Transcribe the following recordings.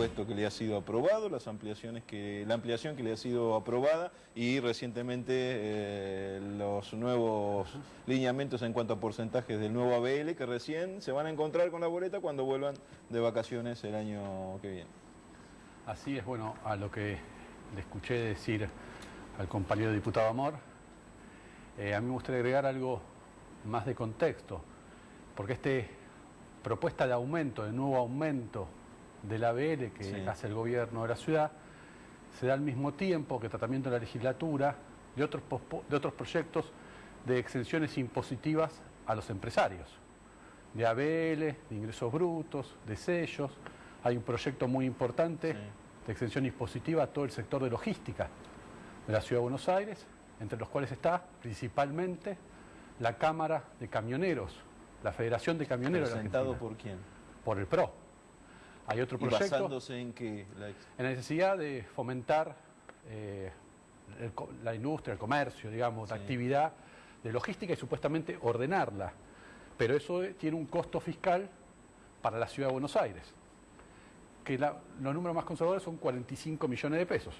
presupuesto que le ha sido aprobado, las ampliaciones que, la ampliación que le ha sido aprobada y recientemente eh, los nuevos lineamientos en cuanto a porcentajes del nuevo ABL que recién se van a encontrar con la boleta cuando vuelvan de vacaciones el año que viene. Así es, bueno, a lo que le escuché decir al compañero diputado Amor, eh, a mí me gustaría agregar algo más de contexto, porque esta propuesta de aumento, de nuevo aumento del ABL que hace el gobierno de la ciudad, se da al mismo tiempo que tratamiento de la legislatura de otros, de otros proyectos de exenciones impositivas a los empresarios, de ABL, de ingresos brutos, de sellos. Hay un proyecto muy importante de exención impositiva a todo el sector de logística de la Ciudad de Buenos Aires, entre los cuales está principalmente la Cámara de Camioneros, la Federación de Camioneros. ¿Presentado por quién? Por el PRO. Hay otro proyecto. basándose en qué? En la necesidad de fomentar eh, la industria, el comercio, digamos, la actividad de logística y supuestamente ordenarla. Pero eso tiene un costo fiscal para la ciudad de Buenos Aires, que los números más conservadores son 45 millones de pesos.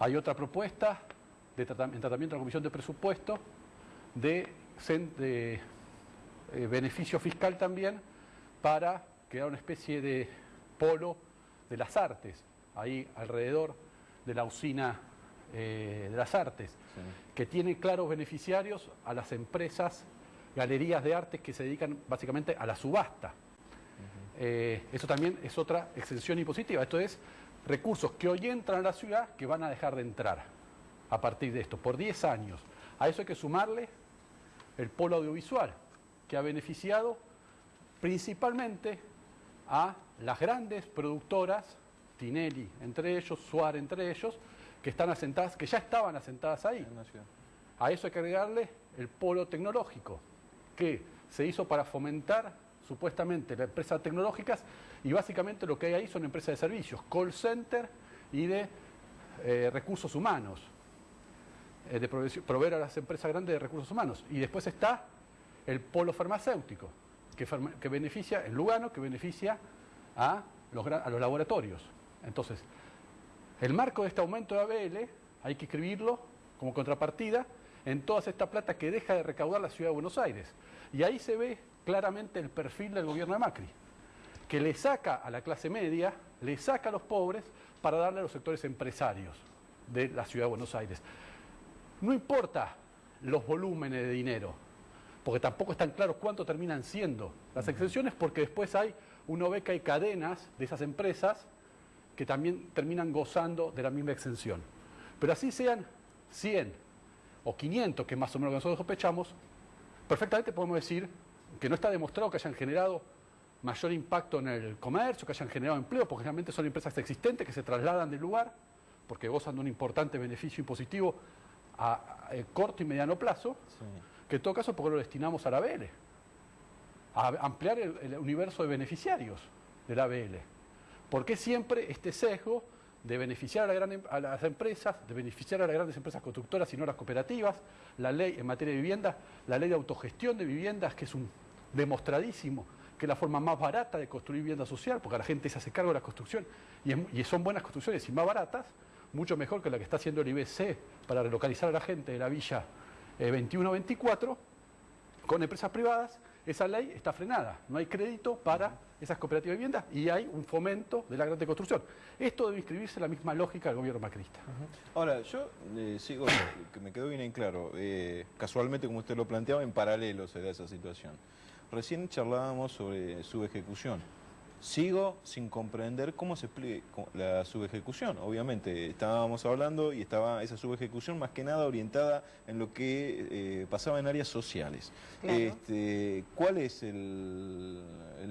Hay otra propuesta de en tratamiento de la Comisión de Presupuesto de, de eh, beneficio fiscal también para crear una especie de polo de las artes, ahí alrededor de la usina eh, de las artes, que tiene claros beneficiarios a las empresas, galerías de artes que se dedican básicamente a la subasta. Eh, eso también es otra exención impositiva, esto es recursos que hoy entran a la ciudad que van a dejar de entrar a partir de esto, por 10 años. A eso hay que sumarle el polo audiovisual, que ha beneficiado principalmente a las grandes productoras, Tinelli entre ellos, Suárez entre ellos, que están asentadas, que ya estaban asentadas ahí. A eso hay que agregarle el polo tecnológico, que se hizo para fomentar supuestamente las empresas tecnológicas y básicamente lo que hay ahí son empresas de servicios, call center y de eh, recursos humanos, eh, de proveer a las empresas grandes de recursos humanos. Y después está el polo farmacéutico, que, beneficia, en Lugano, que beneficia a los, a los laboratorios. Entonces, el marco de este aumento de ABL hay que escribirlo como contrapartida en toda esta plata que deja de recaudar la ciudad de Buenos Aires. Y ahí se ve claramente el perfil del gobierno de Macri, que le saca a la clase media, le saca a los pobres para darle a los sectores empresarios de la ciudad de Buenos Aires. No importa los volúmenes de dinero, porque tampoco están claros cuánto terminan siendo las exenciones, porque después hay una beca y cadenas de esas empresas que también terminan gozando de la misma exención. Pero así sean 100 o 500, que es más o menos lo que nosotros sospechamos, perfectamente podemos decir que no está demostrado que hayan generado mayor impacto en el comercio, que hayan generado empleo, porque realmente son empresas existentes que se trasladan del lugar, porque gozan de un importante beneficio impositivo a, corto y mediano plazo, que en todo caso porque lo destinamos a la ABL, a ampliar el, universo de beneficiarios de la ABL. ¿Por qué siempre este sesgo de beneficiar a, em, a, las empresas, de beneficiar a las grandes empresas constructoras y no a las cooperativas, la ley en materia de vivienda, la ley de autogestión de viviendas, que es un demostradísimo que es la forma más barata de construir vivienda social, porque la gente se hace cargo de la construcción y, son buenas construcciones y más baratas, mucho mejor que la que está haciendo el IBC para relocalizar a la gente de la villa 21-24 eh, con empresas privadas, esa ley está frenada, no hay crédito para esas cooperativas de vivienda y hay un fomento de la gran construcción. Esto debe inscribirse en la misma lógica del gobierno macrista. Ahora, yo eh, sigo, que me quedó bien en claro, eh, casualmente como usted lo planteaba, en paralelo se da esa situación. Recién charlábamos sobre su ejecución. Sigo sin comprender cómo se explica la subejecución. Obviamente, estábamos hablando y estaba esa subejecución más que nada orientada en lo que eh, pasaba en áreas sociales. Este, ¿Cuál es el,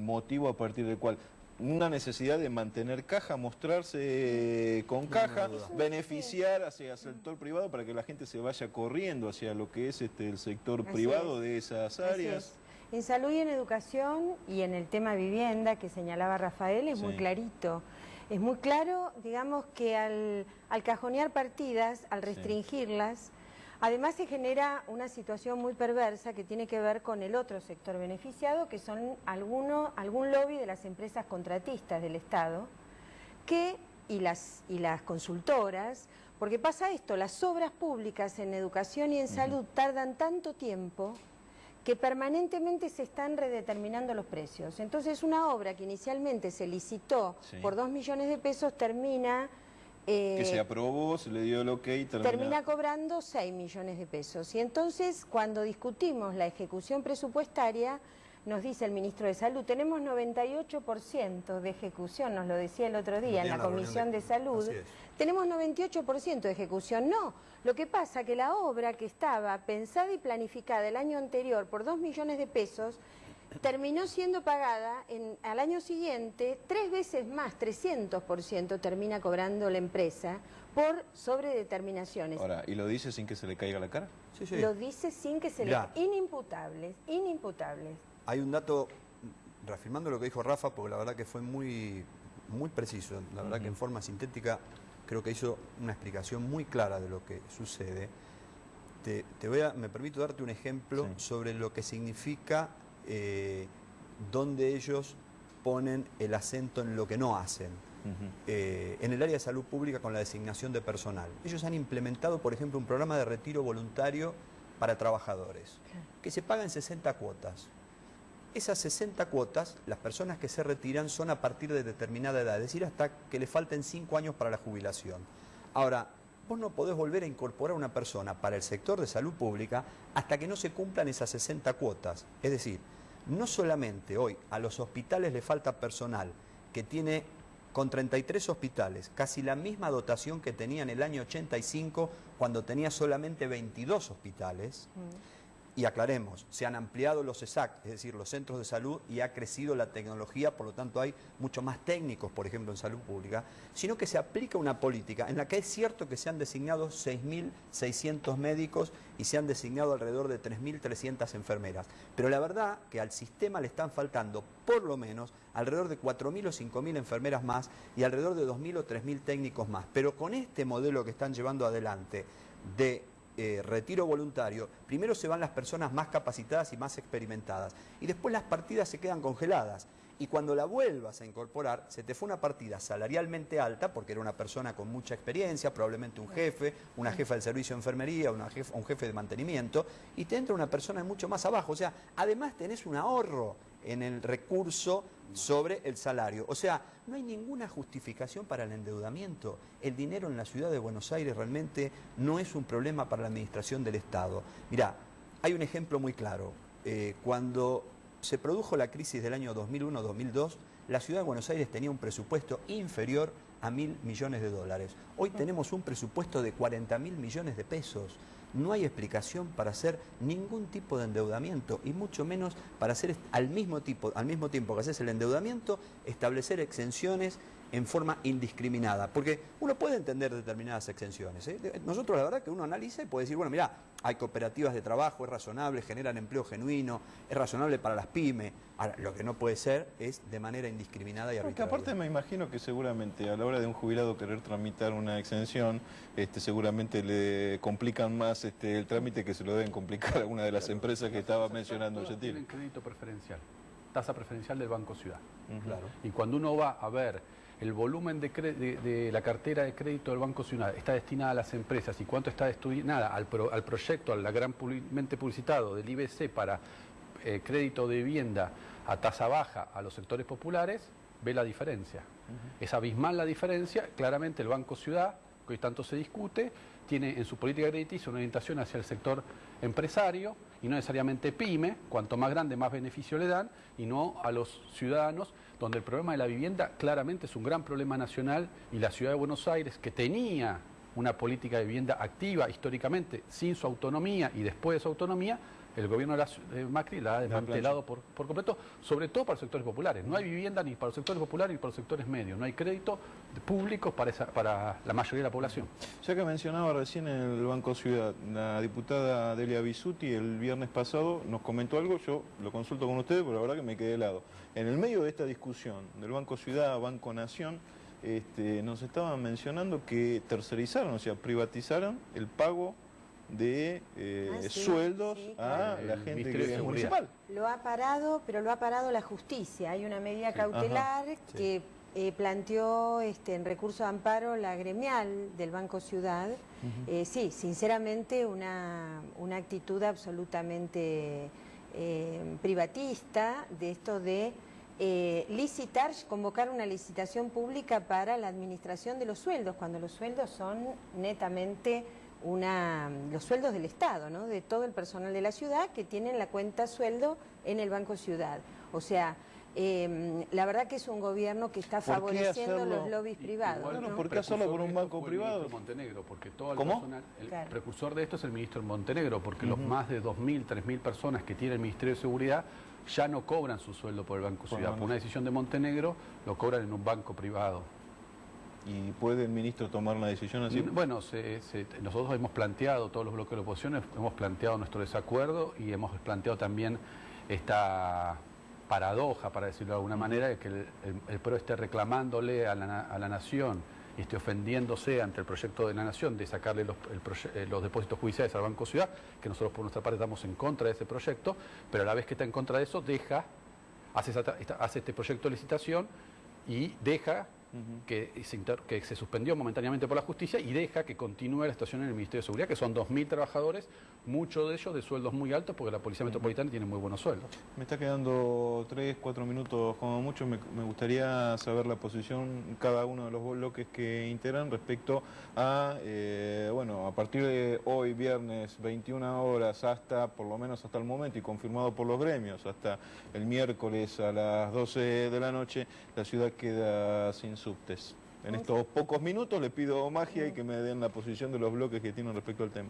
motivo a partir del cual una necesidad de mantener caja, mostrarse con caja, beneficiar hacia el sector privado para que la gente se vaya corriendo hacia lo que es este, el sector privado de esas áreas. En salud y en educación y en el tema vivienda que señalaba Rafael es muy clarito. Es muy claro, digamos, que al, cajonear partidas, al restringirlas, Además se genera una situación muy perversa que tiene que ver con el otro sector beneficiado, que son alguno, algún lobby de las empresas contratistas del Estado, que, y, las, y las consultoras, porque pasa esto, las obras públicas en educación y en salud tardan tanto tiempo que permanentemente se están redeterminando los precios. Entonces una obra que inicialmente se licitó por dos millones de pesos termina que se eh, aprobó, se le dio el ok y termina... Termina cobrando 6 millones de pesos. Y entonces, cuando discutimos la ejecución presupuestaria, nos dice el ministro de Salud, tenemos 98% de ejecución, nos lo decía el otro día en la Comisión de, Salud, tenemos 98% de ejecución. No, lo que pasa que la obra que estaba pensada y planificada el año anterior por 2 millones de pesos, terminó siendo pagada en, al año siguiente tres veces más, 300% termina cobrando la empresa por sobredeterminaciones. Ahora, ¿y lo dice sin que se le caiga la cara? Sí, sí. Lo dice sin que se le... Inimputables, inimputables. Hay un dato, reafirmando lo que dijo Rafa, porque la verdad que fue muy, muy preciso, la verdad que en forma sintética creo que hizo una explicación muy clara de lo que sucede. Te, voy a, me permito darte un ejemplo sobre lo que significa eh, donde ellos ponen el acento en lo que no hacen. Eh, en el área de salud pública con la designación de personal. Ellos han implementado, por ejemplo, un programa de retiro voluntario para trabajadores, que se paga en 60 cuotas. Esas 60 cuotas, las personas que se retiran son a partir de determinada edad, es decir, hasta que le falten 5 años para la jubilación. Ahora, vos no podés volver a incorporar a una persona para el sector de salud pública hasta que no se cumplan esas 60 cuotas. Es decir, no solamente hoy a los hospitales le falta personal que tiene con 33 hospitales, casi la misma dotación que tenía en el año 85 cuando tenía solamente 22 hospitales. Mm. Y aclaremos, se han ampliado los ESAC, es decir, los centros de salud, y ha crecido la tecnología, por lo tanto hay mucho más técnicos, por ejemplo, en salud pública, sino que se aplica una política en la que es cierto que se han designado 6.600 médicos y se han designado alrededor de 3.300 enfermeras. Pero la verdad que al sistema le están faltando por lo menos alrededor de 4.000 o 5.000 enfermeras más y alrededor de 2.000 o 3.000 técnicos más. Pero con este modelo que están llevando adelante de eh, retiro voluntario, primero se van las personas más capacitadas y más experimentadas y después las partidas se quedan congeladas. Y cuando la vuelvas a incorporar, se te fue una partida salarialmente alta, porque era una persona con mucha experiencia, probablemente un jefe, una jefa del servicio de enfermería, un jefe de mantenimiento, y te entra una persona mucho más abajo. O sea, además tenés un ahorro en el recurso sobre el salario. O sea, no hay ninguna justificación para el endeudamiento. El dinero en la ciudad de Buenos Aires realmente no es un problema para la administración del Estado. Mirá, hay un ejemplo muy claro. Eh, cuando se produjo la crisis del año 2001-2002, la ciudad de Buenos Aires tenía un presupuesto inferior a mil millones de dólares. Hoy tenemos un presupuesto de 40 mil millones de pesos no hay explicación para hacer ningún tipo de endeudamiento y mucho menos para hacer al mismo, tipo, al mismo tiempo que haces el endeudamiento, establecer exenciones en forma indiscriminada. Porque uno puede entender determinadas exenciones. ¿eh? Nosotros la verdad que uno analiza y puede decir, bueno, mira, hay cooperativas de trabajo, es razonable, generan empleo genuino, es razonable para las pymes. Ahora, lo que no puede ser es de manera indiscriminada y arbitraria. Porque aparte me imagino que seguramente a la hora de un jubilado querer tramitar una exención, este, seguramente le complican más este, el trámite que se lo deben complicar a una de las empresas que estaba mencionando Tienen crédito preferencial, tasa preferencial del Banco Ciudad. claro. Y cuando uno va a ver el volumen de, la cartera de crédito del Banco Ciudad está destinada a las empresas y cuánto está destinada al, al proyecto, al granmente publicitado del IBC para eh, crédito de vivienda a tasa baja a los sectores populares, ve la diferencia. Es abismal la diferencia, claramente el Banco Ciudad, que hoy tanto se discute, tiene en su política crediticia una orientación hacia el sector empresario y no necesariamente pyme, cuanto más grande más beneficio le dan, y no a los ciudadanos donde el problema de la vivienda claramente es un gran problema nacional y la ciudad de Buenos Aires, que tenía una política de vivienda activa históricamente, sin su autonomía y después de su autonomía, el gobierno de, Macri la ha desmantelado por, completo, sobre todo para los sectores populares. No hay vivienda ni para los sectores populares ni para los sectores medios, no hay crédito público para, para la mayoría de la población. Ya que mencionaba recién en el Banco Ciudad, la diputada Delia Bisuti el viernes pasado nos comentó algo, yo lo consulto con ustedes, pero la verdad que me quedé helado. En el medio de esta discusión del Banco Ciudad, Banco Nación, este, nos estaban mencionando que tercerizaron, o sea, privatizaron el pago de eh, Ah, sí, sueldos sí, a la El gente que es municipal. Lo ha parado, pero lo ha parado la justicia. Hay una medida cautelar que eh, planteó este, en recurso de amparo la gremial del Banco Ciudad. Eh, sí, sinceramente una, una actitud absolutamente eh, privatista de esto de eh, licitar, convocar una licitación pública para la administración de los sueldos, cuando los sueldos son netamente una, los sueldos del Estado, ¿no? de todo el personal de la ciudad que tienen la cuenta sueldo en el Banco Ciudad. O sea, eh, la verdad que es un gobierno que está ¿Por qué favoreciendo hacerlo? los lobbies privados. Igual, Bueno, ¿no? ¿por qué hacerlo por un banco el privado? ministro Montenegro, porque todo el ¿Cómo? personal, el Claro. precursor de esto es el ministro Montenegro, porque los más de 2.000, 3.000 personas que tiene el Ministerio de Seguridad ya no cobran su sueldo por el Banco Ciudad. Por una decisión de Montenegro lo cobran en un banco privado. ¿Y puede el ministro tomar una decisión así? Bueno, se- se- nosotros hemos planteado, todos los bloques de la oposición, hemos planteado nuestro desacuerdo y hemos planteado también esta paradoja, para decirlo de alguna manera, de que el, el- el PRO esté reclamándole a la, a la Nación y esté ofendiéndose ante el proyecto de la Nación de sacarle los, el eh, los depósitos judiciales al Banco Ciudad, que nosotros por nuestra parte estamos en contra de ese proyecto, pero a la vez que está en contra de eso, deja, hace, hace este proyecto de licitación y deja que, se inter- que se suspendió momentáneamente por la justicia y deja que continúe la situación en el Ministerio de Seguridad, que son 2.000 trabajadores, muchos de ellos de sueldos muy altos, porque la Policía Metropolitana tiene muy buenos sueldos. Me está quedando tres, cuatro minutos como mucho. Me, me gustaría saber la posición cada uno de los bloques que integran respecto a, eh, bueno, a partir de hoy, viernes, 21 horas, hasta, por lo menos hasta el momento, y confirmado por los gremios, hasta el miércoles a las 12 de la noche, la ciudad queda sin subtes. En estos pocos minutos le pido magia y que me den la posición de los bloques que tienen respecto al tema.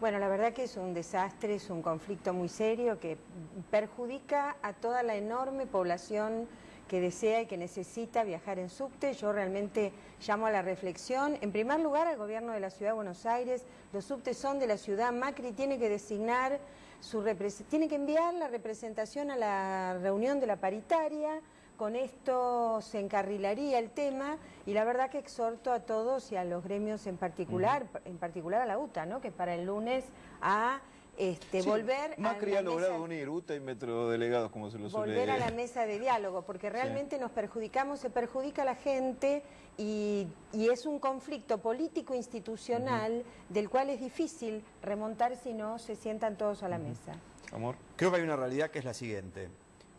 Bueno, la verdad que es un desastre, es un conflicto muy serio que perjudica a toda la enorme población que desea y que necesita viajar en subte. Yo realmente llamo a la reflexión. En primer lugar, al gobierno de la Ciudad de Buenos Aires, los subtes son de la ciudad, Macri tiene que designar su tiene que enviar la representación a la reunión de la paritaria. Con esto se encarrilaría el tema y la verdad que exhorto a todos y a los gremios en particular, en particular a la UTA, ¿no? que para el lunes a este, Sí, volver Macri a ha logrado mesa- unir UTA y metrodelegados, como se lo suele volver a la mesa de diálogo, porque realmente nos perjudicamos, se perjudica a la gente y, y es un conflicto político institucional del cual es difícil remontar si no se sientan todos a la mesa. Amor. Creo que hay una realidad que es la siguiente.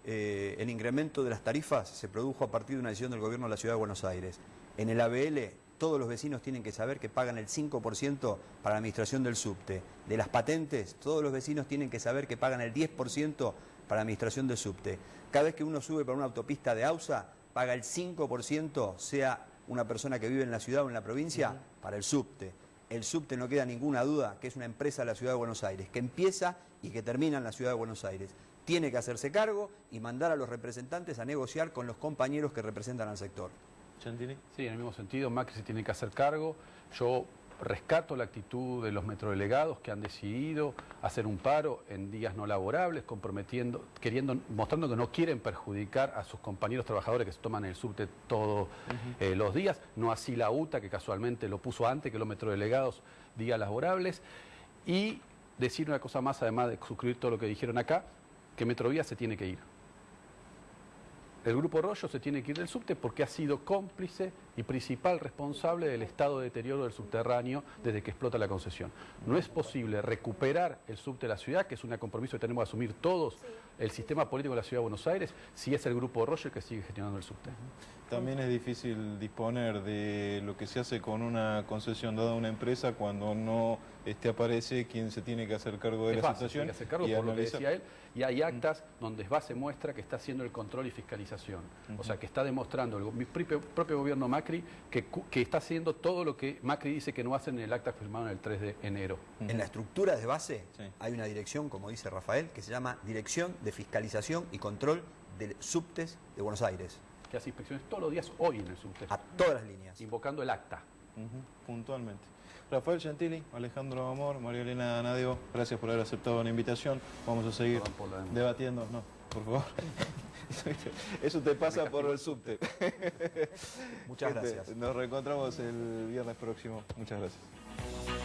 Eh, el incremento de las tarifas se produjo a partir de una decisión del gobierno de la Ciudad de Buenos Aires. En el ABL todos los vecinos tienen que saber que pagan el 5% para la administración del subte. De las patentes, todos los vecinos tienen que saber que pagan el 10% para la administración del subte. Cada vez que uno sube por una autopista de AUSA, paga el 5%, sea una persona que vive en la ciudad o en la provincia, para el subte. El subte no queda ninguna duda que es una empresa de la Ciudad de Buenos Aires, que empieza y que termina en la Ciudad de Buenos Aires. Tiene que hacerse cargo y mandar a los representantes a negociar con los compañeros que representan al sector. Chantini. Sí, en el mismo sentido, Macri se tiene que hacer cargo. Yo rescato la actitud de los metrodelegados que han decidido hacer un paro en días no laborables, comprometiendo, queriendo, mostrando que no quieren perjudicar a sus compañeros trabajadores que se toman el subte todos eh, los días, no así la UTA, que casualmente lo puso antes que los metrodelegados días laborables, y decir una cosa más, además de suscribir todo lo que dijeron acá, que Metrovía se tiene que ir. El Grupo Rollo se tiene que ir del subte porque ha sido cómplice y principal responsable del estado de deterioro del subterráneo desde que explota la concesión. No es posible recuperar el subte de la ciudad, que es un compromiso que tenemos que asumir todos, el sistema político de la ciudad de Buenos Aires, si es el Grupo el que sigue gestionando el subte. También es difícil disponer de lo que se hace con una concesión dada a una empresa cuando no este, aparece quien se tiene que hacer cargo de Es la fácil, situación. tiene que hacer cargo y por lo que decía él, y hay actas donde base muestra que está haciendo el control y fiscalización. O sea, que está demostrando el, mi propio, propio gobierno Macri que, cu- que está haciendo todo lo que Macri dice que no hace en el acta firmado en el 3 de enero. En la estructura de base Sí. hay una dirección, como dice Rafael, que se llama Dirección de Fiscalización y Control de Subtes de Buenos Aires, que hace inspecciones todos los días hoy en el subte, a todas las líneas. invocando el acta. Puntualmente. Rafael Gentili, Alejandro Amor, María Elena Nadeo, gracias por haber aceptado la invitación. Vamos a seguir debatiendo. No, por favor. Eso te pasa por el subte. Muchas Gente, gracias. Nos reencontramos el viernes próximo. Muchas gracias.